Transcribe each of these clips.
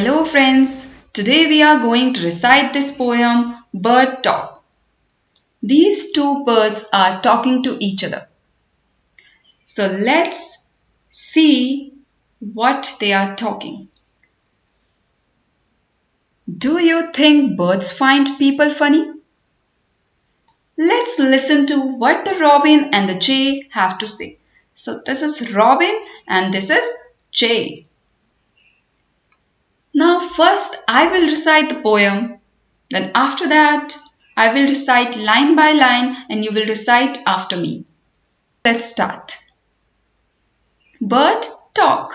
Hello friends, today we are going to recite this poem Bird Talk. These two birds are talking to each other. So let's see what they are talking. Do you think birds find people funny? Let's listen to what the robin and the jay have to say. So this is robin and this is jay. First I will recite the poem. Then after that I will recite line by line and you will recite after me. Let's start. Bird talk.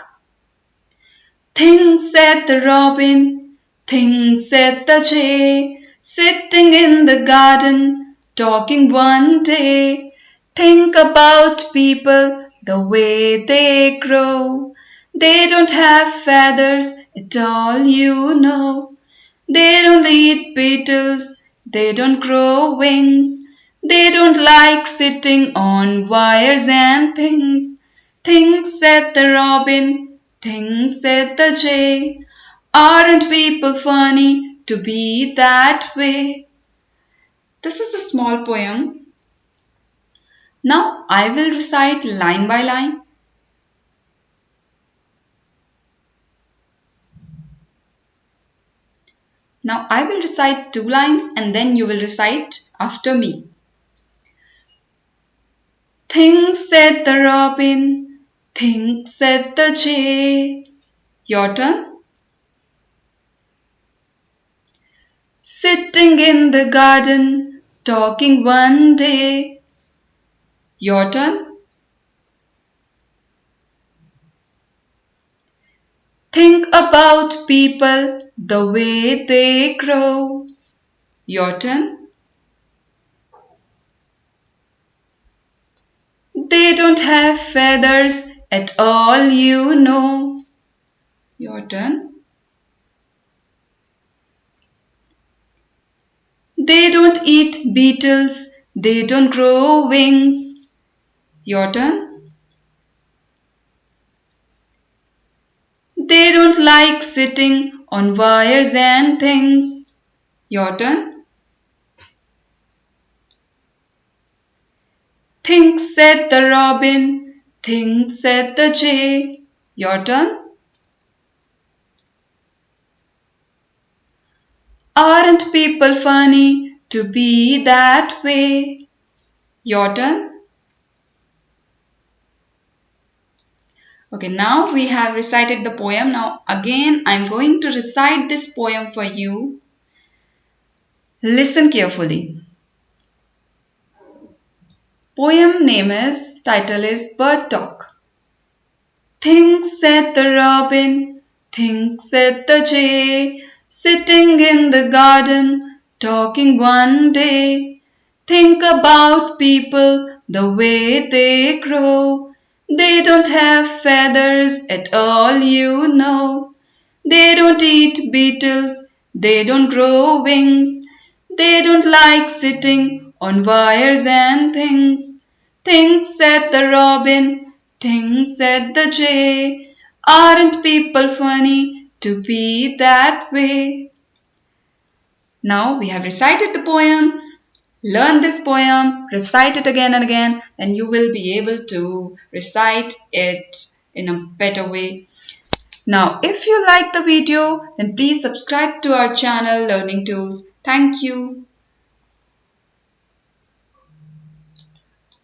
Things said the robin, things said the jay, sitting in the garden, talking one day. Think about people, the way they grow. They don't have feathers at all, you know. They don't eat beetles, they don't grow wings. They don't like sitting on wires and things. Things said the robin, things said the jay. Aren't people funny to be that way? This is a small poem. Now I will recite line by line. Now I will recite two lines and then you will recite after me. Think said the robin, think said the jay. Your turn. Sitting in the garden, talking one day. Your turn. Think about people the way they grow. Your turn. They don't have feathers at all, you know. Your turn. They don't eat beetles, they don't grow wings. Your turn. They don't like sitting on wires and things. Your turn. Think said the robin, think said the jay. Your turn. Aren't people funny to be that way? Your turn. Okay, now we have recited the poem. Now again, I'm going to recite this poem for you. Listen carefully. Poem name is, title is Bird Talk. Things said the robin, things said the jay, sitting in the garden, talking one day. Think about people, the way they grow, they don't have feathers at all, you know. They don't eat beetles, they don't grow wings. They don't like sitting on wires and things. Things said the robin, things said the jay. Aren't people funny to be that way? Now we have recited the poem learn this poem, recite it again and again, then you will be able to recite it in a better way. Now, if you like the video, then please subscribe to our channel Learning Tools. Thank you.